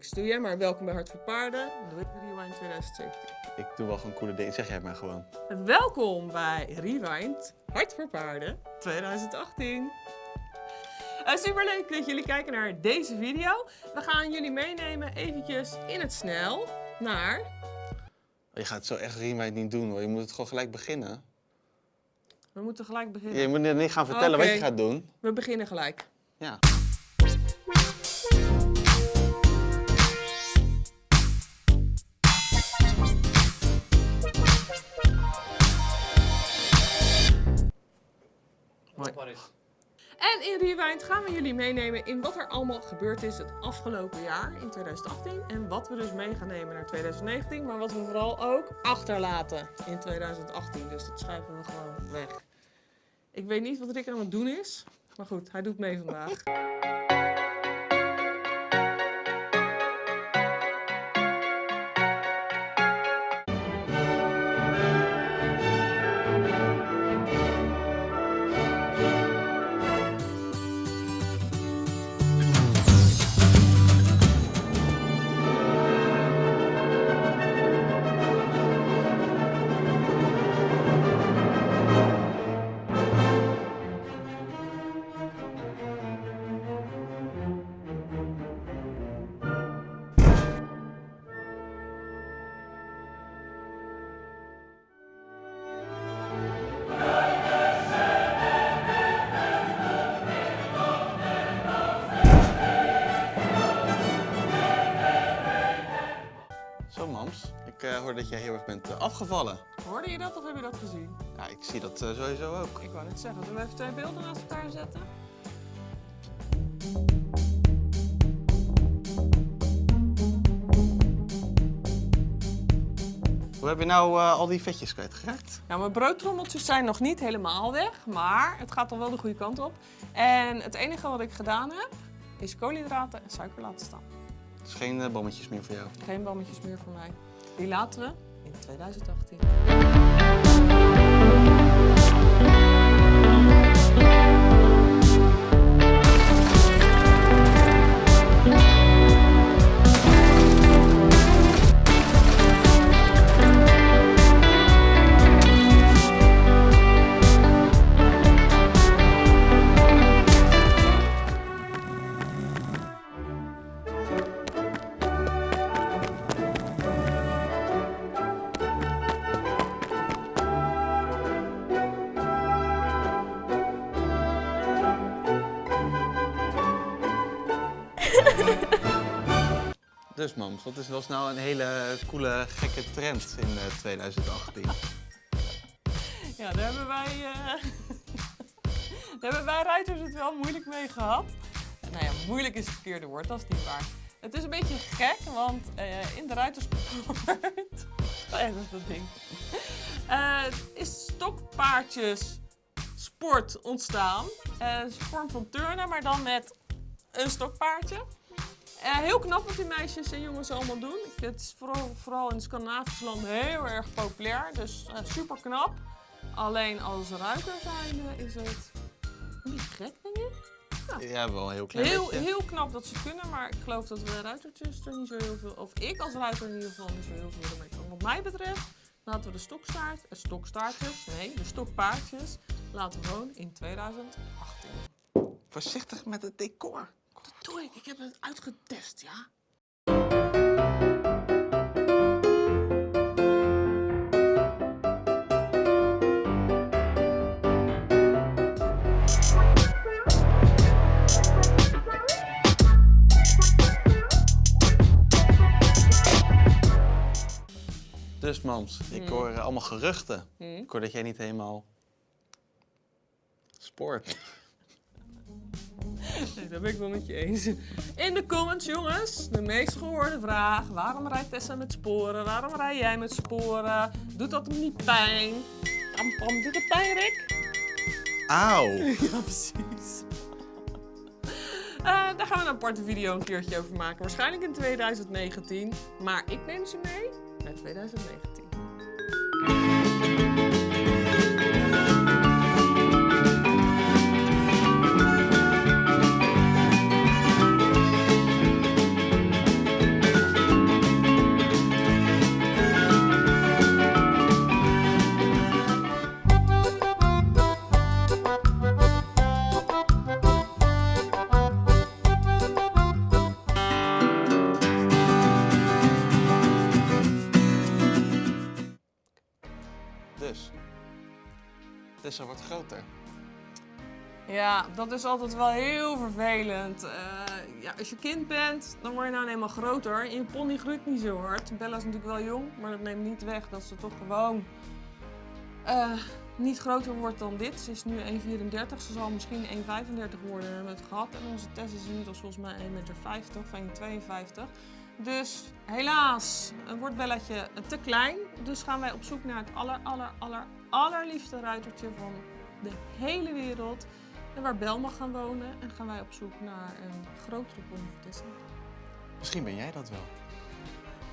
Ik doe jij maar welkom bij Hart voor Paarden, de Rewind 2017. Ik doe wel gewoon coole dingen. Zeg jij maar gewoon. Welkom bij Rewind Hart voor Paarden 2018. Uh, Super leuk dat jullie kijken naar deze video. We gaan jullie meenemen eventjes in het snel naar... Je gaat zo echt rewind niet doen hoor. Je moet het gewoon gelijk beginnen. We moeten gelijk beginnen. Je moet niet gaan vertellen wat je gaat doen. We beginnen gelijk. Ja. Rewind gaan we jullie meenemen in wat er allemaal gebeurd is het afgelopen jaar in 2018. En wat we dus mee gaan nemen naar 2019, maar wat we vooral ook achterlaten in 2018. Dus dat schuiven we gewoon weg. Ik weet niet wat Rick aan het doen is, maar goed, hij doet mee vandaag. Zo mams. Ik eh, hoor dat jij heel erg bent eh, afgevallen. Hoorde je dat of heb je dat gezien? Ja, ik zie dat eh, sowieso ook. Ik wou net zeggen, zullen we even twee beelden naast elkaar zetten? Hoe heb je nou al die vetjes kwijtgeraakt? Nou, mijn broodtrommeltjes zijn nog niet helemaal weg, maar het gaat al wel de goede kant op. En het enige wat ik gedaan heb, is koolhydraten en suiker laten staan. Is geen eh, bommetjes meer voor jou. Geen bammetjes meer voor mij. Die laten we in 2018. Mams, wat is, was nou een hele coole, gekke trend in eh, 2018? Ja, daar hebben wij, eh, daar hebben wij ruiters het wel moeilijk mee gehad. Nou ja, moeilijk is het verkeerde woord, dat is niet waar. Het is een beetje gek, want eh, in de ruitersport... ja, dat is dat ding. Eh, is stokpaardjes sport ontstaan. Eh, Het is een vorm van turnen, maar dan met een stokpaardje. Eh, heel knap wat die meisjes en jongens allemaal doen. Het is vooral, vooral in Scandinavische landen heel erg populair, dus eh, super knap. Alleen als ruiter zijnde is het beetje gek, denk ik. Ja, wel heel klein Heel, beetje. heel knap dat ze het kunnen, maar ik geloof dat we ruitertjes er niet zo heel veel, of ik als ruiter in ieder geval niet zo heel veel ermee kan. Wat mij betreft laten we de stokstaart, eh, stokstaartjes, nee, de stokpaardjes, laten we gewoon in 2018. Voorzichtig met het decor. Dat doe ik, ik heb het uitgetest, ja. Dus mams, ik hoor eh, allemaal geruchten. Hmm. Ik hoor dat jij niet helemaal sport. Nee, dat ben ik wel met je eens. In de comments, jongens, de meest gehoorde vraag. Waarom rijdt Tessa met sporen? Waarom rij jij met sporen? Doet dat hem niet pijn? Pam, pam, doet het pijn, Rick? Auw! Ja, precies. Eh, daar gaan we een aparte video een keertje over maken. Waarschijnlijk in 2019. Maar ik neem ze mee naar 2019. Tessa wordt groter. Ja, dat is altijd wel heel vervelend. Eh, ja, als je kind bent, dan word je nou eenmaal groter. En je pony groeit niet zo hard. Bella is natuurlijk wel jong, maar dat neemt niet weg dat ze toch gewoon eh, niet groter wordt dan dit. Ze is nu 1,34. Ze zal misschien 1,35 worden met gat. En onze Tess is inmiddels volgens mij 1,50 meter of 1,52. Dus helaas wordt Bellaatje te klein. Dus gaan wij op zoek naar het aller, aller, aller, allerliefste ruitertje van de hele wereld. En waar Bel mag gaan wonen. En gaan wij op zoek naar een grotere Tessa. Misschien ben jij dat wel.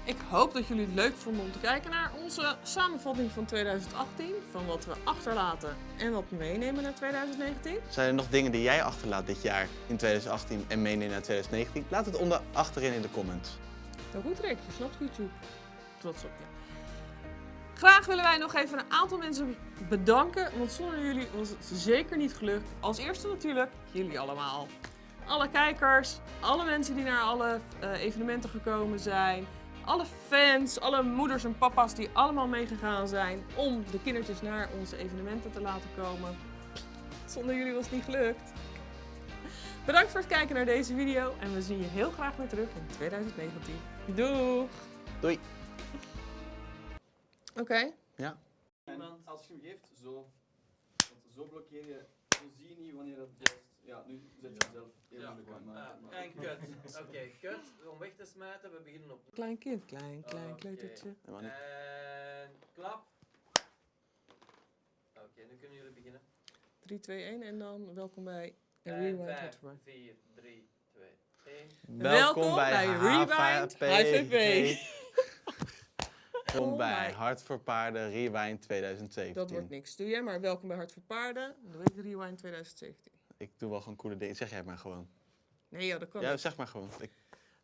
Ik hoop dat jullie het leuk vonden om te kijken naar onze samenvatting van 2018. Van wat we achterlaten en wat we meenemen naar 2019. Zijn er nog dingen die jij achterlaat dit jaar in 2018 en meeneemt naar 2019? Laat het onder achterin in de comments. Nou goed Rick, je snapt YouTube. Trots op je. Graag willen wij nog even een aantal mensen bedanken, want zonder jullie was het zeker niet gelukt. Als eerste natuurlijk jullie allemaal. Alle kijkers, alle mensen die naar alle eh, evenementen gekomen zijn, alle fans, alle moeders en papa's die allemaal meegegaan zijn om de kindertjes naar onze evenementen te laten komen. Zonder jullie was het niet gelukt. Bedankt voor het kijken naar deze video en we zien je heel graag weer terug in 2019. Doeg! Doei! Oké. Ja. En als je hem geeft, zo. Want zo blokkeer je, zo zie je niet wanneer dat juist. Ja, nu zet je hem zelf heel Ja. moeilijk aan. En kut. Oké, kut. Om weg te smijten, we beginnen op. Klein kind, klein, klein Oké. kleutertje. En klap. Oké, nu kunnen jullie beginnen. 3, 2, 1 en dan welkom bij En Rewind 5, Hotspur. 4, 3, 2, 1. Welkom bij Rewind HVP. Welkom Oh bij. Hart voor Paarden Rewind 2017. Dat wordt niks. Doe jij maar welkom bij Hart voor Paarden. Doe ik Rewind 2017. Ik doe wel gewoon coole dingen. Zeg jij maar gewoon. Nee joh, dat kan Ja, niet. zeg maar gewoon. Ik,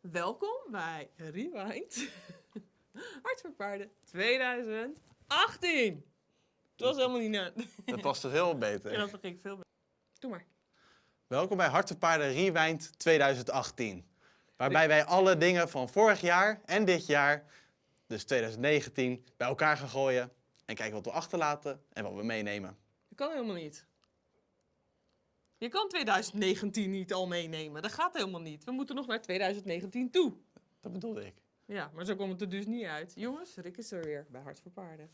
Welkom bij Rewind Hart voor Paarden 2018. Het was helemaal niet net. dat past er heel beter. Ja, dat ging ik veel beter. Doe maar. Welkom bij Hart voor Paarden Rewind 2018. Waarbij wij alle dingen van vorig jaar en dit jaar, dus 2019, bij elkaar gaan gooien. En kijken wat we achterlaten en wat we meenemen. Dat kan helemaal niet. Je kan 2019 niet al meenemen. Dat gaat helemaal niet. We moeten nog naar 2019 toe. Dat bedoelde ik. Ja, maar zo komt het er dus niet uit. Jongens, Rick is er weer bij Hart voor Paarden.